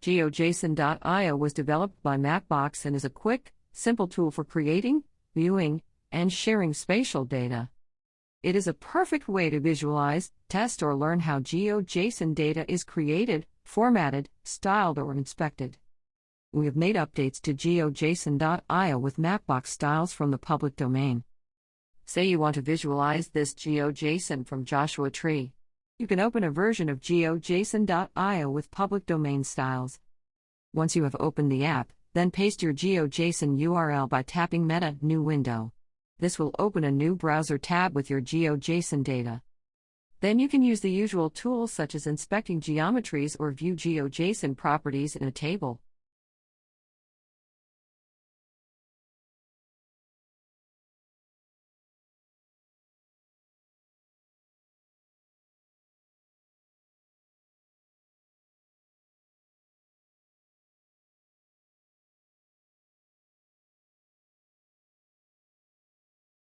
GeoJSON.io was developed by Mapbox and is a quick, simple tool for creating, viewing, and sharing spatial data. It is a perfect way to visualize, test, or learn how GeoJSON data is created, formatted, styled, or inspected. We have made updates to GeoJSON.io with Mapbox styles from the public domain. Say you want to visualize this GeoJSON from Joshua Tree. You can open a version of GeoJSON.io with public domain styles. Once you have opened the app, then paste your GeoJSON URL by tapping Meta New Window. This will open a new browser tab with your GeoJSON data. Then you can use the usual tools such as inspecting geometries or view GeoJSON properties in a table.